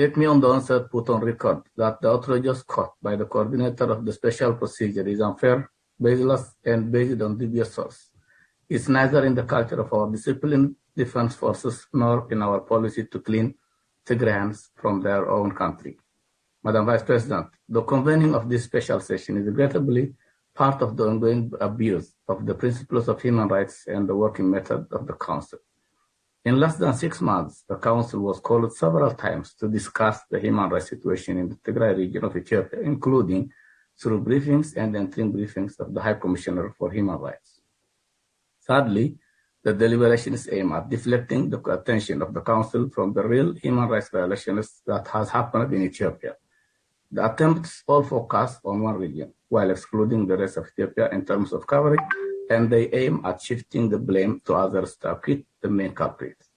Let me on the onset put on record that the outrageous caught by the coordinator of the special procedure is unfair, baseless, and based on dubious source. It's neither in the culture of our disciplined defense forces nor in our policy to clean Tigrayans from their own country. Madam Vice President, the convening of this special session is regrettably part of the ongoing abuse of the principles of human rights and the working method of the Council. In less than six months, the Council was called several times to discuss the human rights situation in the Tigray region of Ethiopia, including through briefings and interim briefings of the High Commissioner for Human Rights. Sadly, the deliberations aim at deflecting the attention of the Council from the real human rights violations that has happened in Ethiopia. The attempts all focus on one region, while excluding the rest of Ethiopia in terms of coverage, and they aim at shifting the blame to others to acquit the main culprits.